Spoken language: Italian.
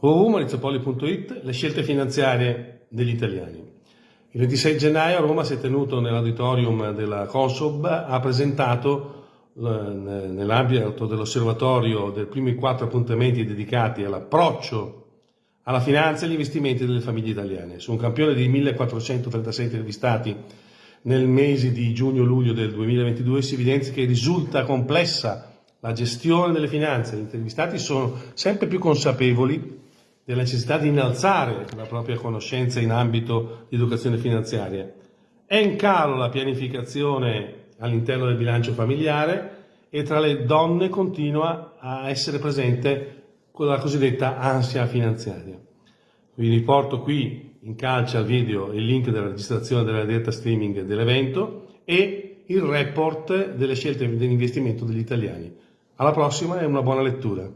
www.maurizopoli.it Le scelte finanziarie degli italiani. Il 26 gennaio a Roma si è tenuto nell'auditorium della Consob, ha presentato nell'ambito dell'osservatorio dei primi quattro appuntamenti dedicati all'approccio alla finanza e agli investimenti delle famiglie italiane. Su un campione di 1436 intervistati nel mese di giugno-luglio del 2022 si evidenzia che risulta complessa la gestione delle finanze. Gli intervistati sono sempre più consapevoli della necessità di innalzare la propria conoscenza in ambito di educazione finanziaria. È in calo la pianificazione all'interno del bilancio familiare e tra le donne continua a essere presente quella cosiddetta ansia finanziaria. Vi riporto qui in calce al video il link della registrazione della diretta streaming dell'evento e il report delle scelte di investimento degli italiani. Alla prossima e una buona lettura.